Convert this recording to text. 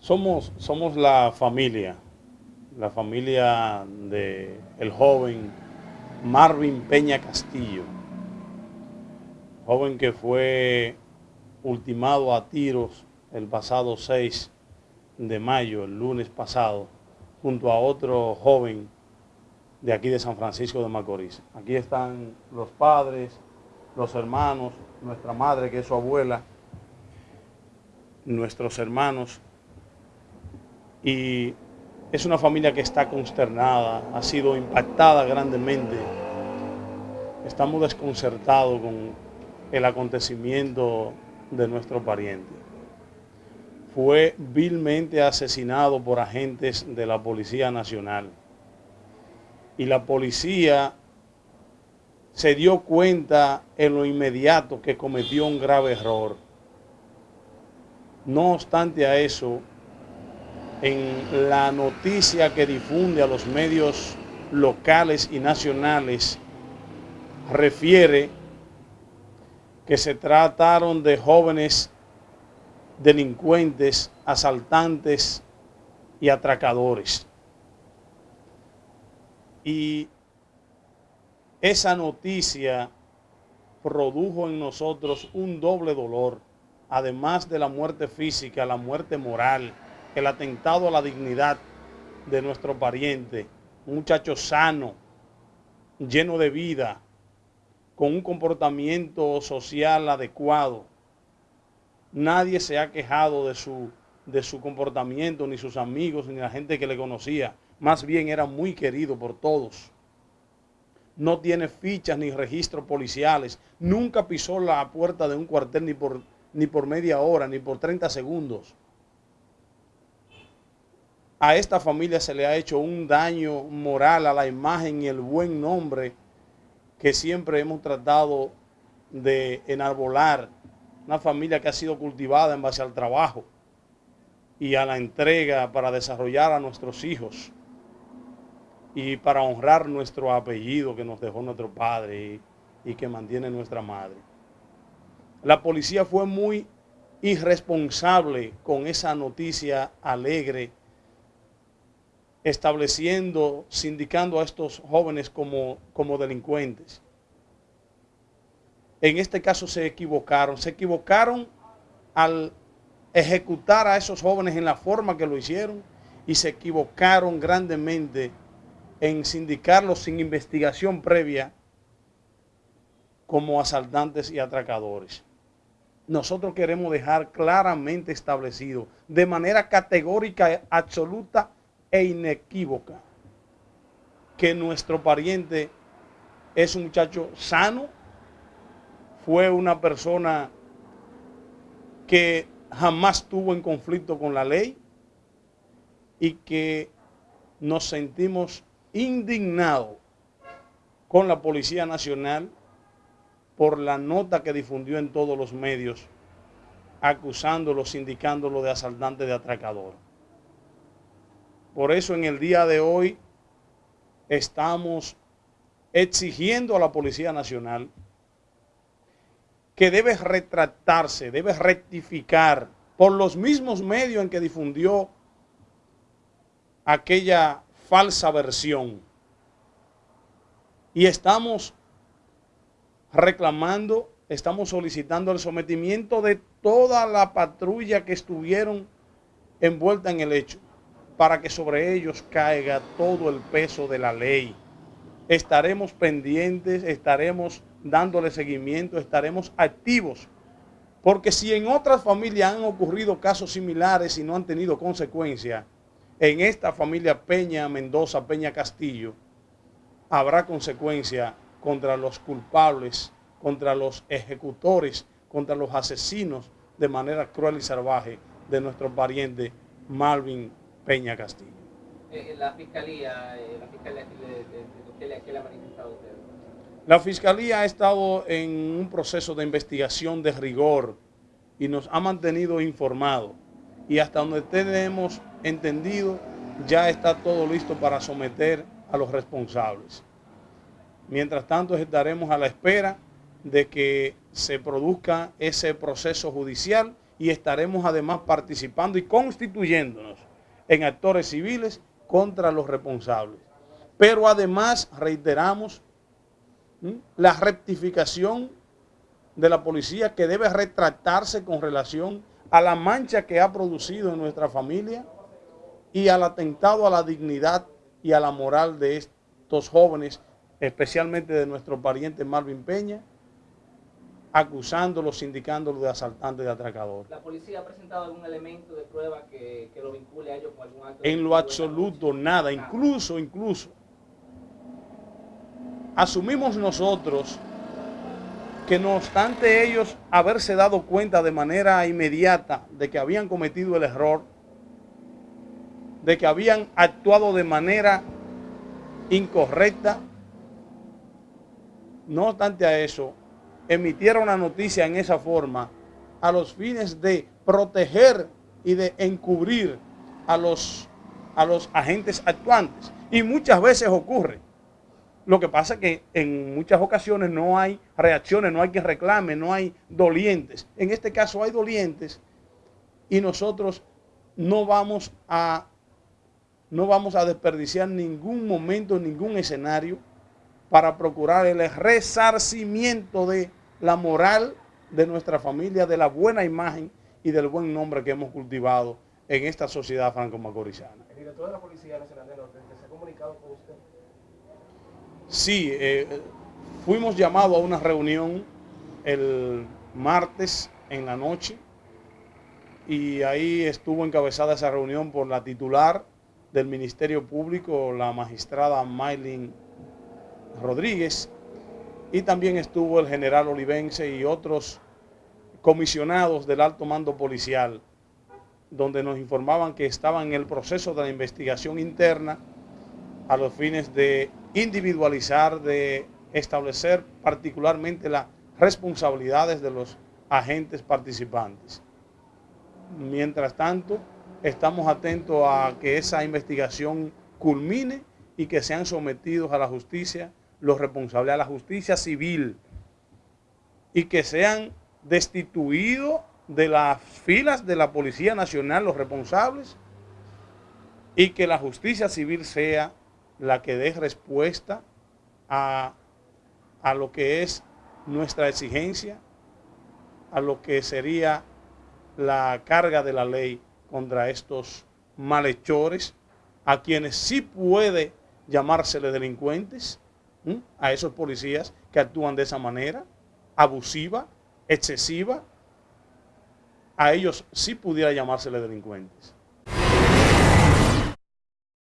Somos, somos la familia, la familia del el joven Marvin Peña Castillo, joven que fue ultimado a tiros el pasado 6 de mayo, el lunes pasado, junto a otro joven de aquí de San Francisco de Macorís. Aquí están los padres, los hermanos, nuestra madre que es su abuela, nuestros hermanos, y es una familia que está consternada, ha sido impactada grandemente. Estamos desconcertados con el acontecimiento de nuestro pariente. Fue vilmente asesinado por agentes de la Policía Nacional. Y la policía se dio cuenta en lo inmediato que cometió un grave error. No obstante a eso, en la noticia que difunde a los medios locales y nacionales, refiere que se trataron de jóvenes delincuentes, asaltantes y atracadores. Y esa noticia produjo en nosotros un doble dolor, además de la muerte física, la muerte moral, el atentado a la dignidad de nuestro pariente, un muchacho sano, lleno de vida, con un comportamiento social adecuado. Nadie se ha quejado de su, de su comportamiento, ni sus amigos, ni la gente que le conocía. Más bien era muy querido por todos. No tiene fichas ni registros policiales. Nunca pisó la puerta de un cuartel ni por, ni por media hora, ni por 30 segundos a esta familia se le ha hecho un daño moral a la imagen y el buen nombre que siempre hemos tratado de enarbolar. Una familia que ha sido cultivada en base al trabajo y a la entrega para desarrollar a nuestros hijos y para honrar nuestro apellido que nos dejó nuestro padre y, que mantiene nuestra madre. La policía fue muy irresponsable con esa noticia alegre estableciendo, sindicando a estos jóvenes como, como delincuentes. En este caso se equivocaron, se equivocaron al ejecutar a esos jóvenes en la forma que lo hicieron y se equivocaron grandemente en sindicarlos sin investigación previa como asaltantes y atracadores. Nosotros queremos dejar claramente establecido, de manera categórica, absoluta e inequívoca que nuestro pariente es un muchacho sano, fue una persona que jamás tuvo en conflicto con la ley y que nos sentimos indignados con la Policía Nacional por la nota que difundió en todos los medios acusándolo, indicándolo de asaltante de atracador. Por eso en el día de hoy estamos exigiendo a la Policía Nacional que debe retractarse, debe rectificar por los mismos medios en que difundió aquella falsa versión. Y estamos reclamando, estamos solicitando el sometimiento de toda la patrulla que estuvieron envuelta en el hecho para que sobre ellos caiga todo el peso de la ley. Estaremos pendientes, estaremos dándole seguimiento, estaremos activos. Porque si en otras familias han ocurrido casos similares y no han tenido consecuencia, en esta familia Peña Mendoza, Peña Castillo, habrá consecuencia contra los culpables, contra los ejecutores, contra los asesinos de manera cruel y salvaje de nuestro pariente Malvin Peña Castillo. Eh, la fiscalía, eh, la fiscalía ¿qué le ha manifestado usted? La fiscalía ha estado en un proceso de investigación de rigor y nos ha mantenido informados. Y hasta donde tenemos entendido, ya está todo listo para someter a los responsables. Mientras tanto, estaremos a la espera de que se produzca ese proceso judicial y estaremos además participando y constituyéndonos en actores civiles contra los responsables. Pero además reiteramos la rectificación de la policía que debe retratarse con relación a la mancha que ha producido en nuestra familia y al atentado a la dignidad y a la moral de estos jóvenes, especialmente de nuestro pariente Marvin Peña, acusándolos, indicándolos de asaltantes de atracadores. ¿La policía ha presentado algún elemento de prueba que, lo vincule a ellos con algún acto? En lo absoluto, nada. Incluso, incluso, asumimos nosotros que no obstante ellos haberse dado cuenta de manera inmediata de que habían cometido el error, de que habían actuado de manera incorrecta, no obstante a eso, emitieron una noticia en esa forma a los fines de proteger y de encubrir a los, a los agentes actuantes. Y muchas veces ocurre. Lo que pasa es que en muchas ocasiones no hay reacciones, no hay que reclame, no hay dolientes. En este caso hay dolientes y nosotros no vamos a, no vamos a desperdiciar ningún momento, ningún escenario para procurar el resarcimiento de la moral de nuestra familia, de la buena imagen y del buen nombre que hemos cultivado en esta sociedad franco-macorizana. ¿El director de la Policía Nacional de Norte se ha comunicado con usted? Sí, eh, fuimos llamados a una reunión el martes en la noche y ahí estuvo encabezada esa reunión por la titular del Ministerio Público, la magistrada Maylin Rodríguez, y también estuvo el general Olivense y otros comisionados del alto mando policial, donde nos informaban que estaban en el proceso de la investigación interna a los fines de individualizar, de establecer particularmente las responsabilidades de los agentes participantes. Mientras tanto, estamos atentos a que esa investigación culmine y que sean sometidos a la justicia los responsables, a la justicia civil y que sean destituidos de las filas de la Policía Nacional los responsables y que la justicia civil sea la que dé respuesta a, a lo que es nuestra exigencia, a lo que sería la carga de la ley contra estos malhechores, a quienes sí puede llamársele delincuentes, a esos policías que actúan de esa manera, abusiva, excesiva, a ellos sí pudiera llamársele delincuentes.